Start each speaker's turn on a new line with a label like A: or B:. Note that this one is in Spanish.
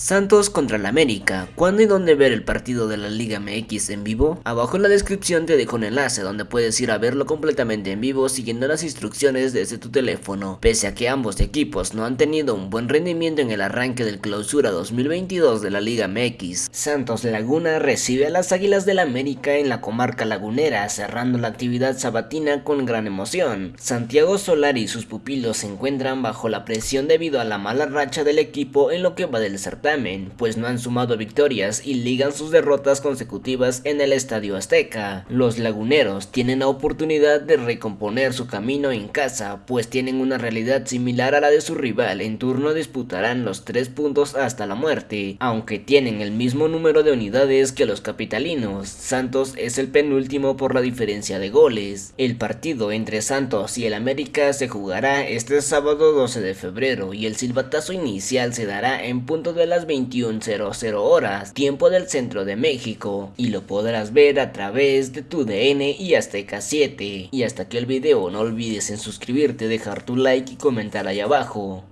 A: Santos contra el América. ¿Cuándo y dónde ver el partido de la Liga MX en vivo? Abajo en la descripción te dejo un enlace donde puedes ir a verlo completamente en vivo siguiendo las instrucciones desde tu teléfono. Pese a que ambos equipos no han tenido un buen rendimiento en el arranque del clausura 2022 de la Liga MX, Santos Laguna recibe a las Águilas del América en la comarca lagunera, cerrando la actividad sabatina con gran emoción. Santiago Solari y sus pupilos se encuentran bajo la presión debido a la mala racha del equipo en lo que va del certamen pues no han sumado victorias y ligan sus derrotas consecutivas en el Estadio Azteca. Los laguneros tienen la oportunidad de recomponer su camino en casa, pues tienen una realidad similar a la de su rival, en turno disputarán los tres puntos hasta la muerte, aunque tienen el mismo número de unidades que los capitalinos. Santos es el penúltimo por la diferencia de goles. El partido entre Santos y el América se jugará este sábado 12 de febrero y el silbatazo inicial se dará en punto de las 21.00 horas, tiempo del centro de México, y lo podrás ver a través de tu DN y Azteca 7. Y hasta aquí el video, no olvides en suscribirte, dejar tu like y comentar ahí abajo.